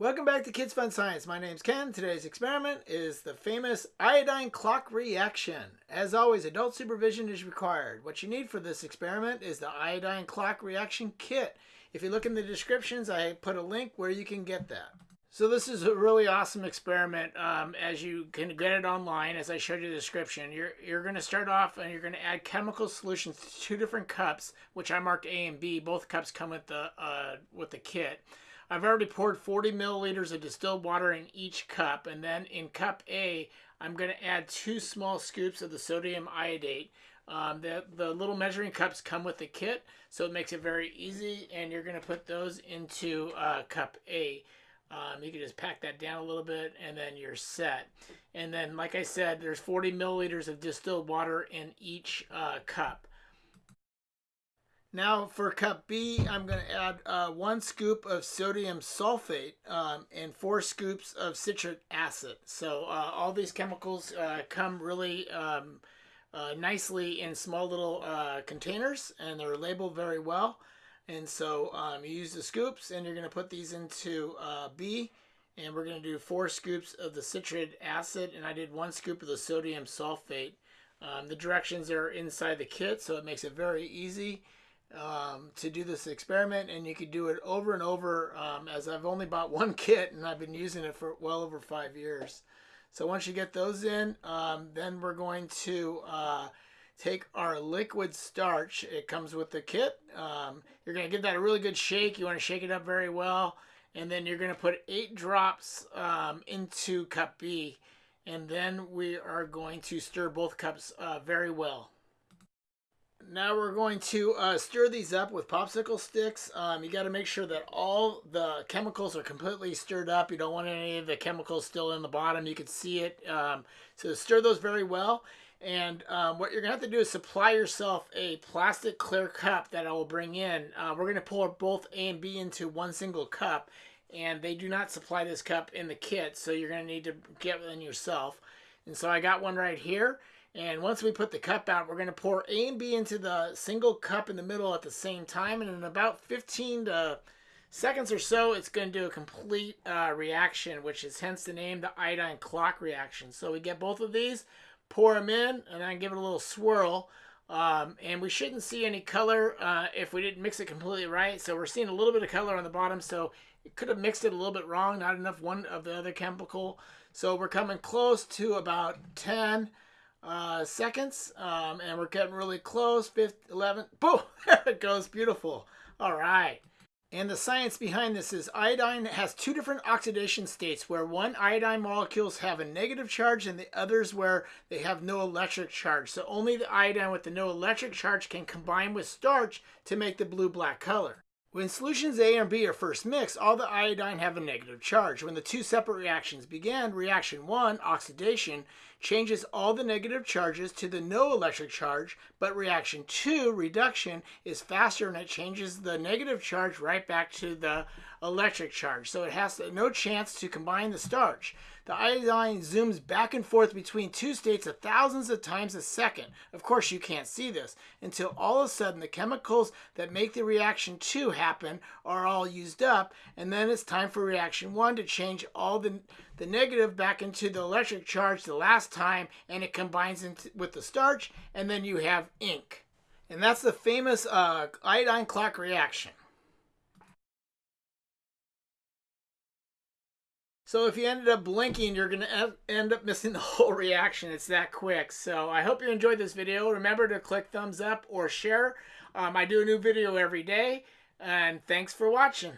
Welcome back to Kids Fun Science. My name's Ken. Today's experiment is the famous iodine clock reaction. As always, adult supervision is required. What you need for this experiment is the iodine clock reaction kit. If you look in the descriptions, I put a link where you can get that. So this is a really awesome experiment um, as you can get it online as I showed you the description. You're, you're going to start off and you're going to add chemical solutions to two different cups, which I marked A and B. Both cups come with the, uh, with the kit. I've already poured 40 milliliters of distilled water in each cup. And then in cup A, I'm going to add two small scoops of the sodium iodate. Um, the, the little measuring cups come with the kit, so it makes it very easy. And you're going to put those into uh, cup A. Um, you can just pack that down a little bit and then you're set. And then, like I said, there's 40 milliliters of distilled water in each uh, cup. Now for cup B, I'm going to add uh, one scoop of sodium sulfate um, and four scoops of citric acid. So uh, all these chemicals uh, come really um, uh, nicely in small little uh, containers and they're labeled very well. And so um, you use the scoops and you're going to put these into uh, B and we're going to do four scoops of the citric acid and I did one scoop of the sodium sulfate. Um, the directions are inside the kit so it makes it very easy um, to do this experiment and you could do it over and over um, as I've only bought one kit and I've been using it for well over five years. So once you get those in, um, then we're going to uh, take our liquid starch. It comes with the kit. Um, you're going to give that a really good shake. You want to shake it up very well. And then you're going to put eight drops um, into cup B. And then we are going to stir both cups uh, very well. Now we're going to uh, stir these up with popsicle sticks. Um, you got to make sure that all the chemicals are completely stirred up. You don't want any of the chemicals still in the bottom. You can see it. Um, so stir those very well. And um, what you're going to have to do is supply yourself a plastic clear cup that I will bring in. Uh, we're going to pour both A and B into one single cup. And they do not supply this cup in the kit, so you're going to need to get one yourself. And so I got one right here. And once we put the cup out, we're going to pour A and B into the single cup in the middle at the same time. And in about 15 to seconds or so, it's going to do a complete uh, reaction, which is hence the name, the iodine clock reaction. So we get both of these, pour them in, and then give it a little swirl. Um, and we shouldn't see any color uh, if we didn't mix it completely right. So we're seeing a little bit of color on the bottom. So it could have mixed it a little bit wrong, not enough one of the other chemical. So we're coming close to about 10 uh, seconds. Um, and we're getting really close. Fifth, 11. Boom! There it goes. Beautiful. All right. And the science behind this is iodine has two different oxidation states where one iodine molecules have a negative charge and the others where they have no electric charge. So only the iodine with the no electric charge can combine with starch to make the blue-black color. When solutions A and B are first mixed, all the iodine have a negative charge. When the two separate reactions begin, reaction 1, oxidation, changes all the negative charges to the no electric charge, but reaction 2, reduction, is faster and it changes the negative charge right back to the electric charge. So it has no chance to combine the starch. The iodine zooms back and forth between two states a thousands of times a second. Of course, you can't see this until all of a sudden the chemicals that make the reaction 2 happen are all used up, and then it's time for reaction 1 to change all the, the negative back into the electric charge the last time, and it combines with the starch, and then you have ink. And that's the famous uh, iodine clock reaction. So if you ended up blinking, you're going to end up missing the whole reaction. It's that quick. So I hope you enjoyed this video. Remember to click thumbs up or share. Um, I do a new video every day. And thanks for watching.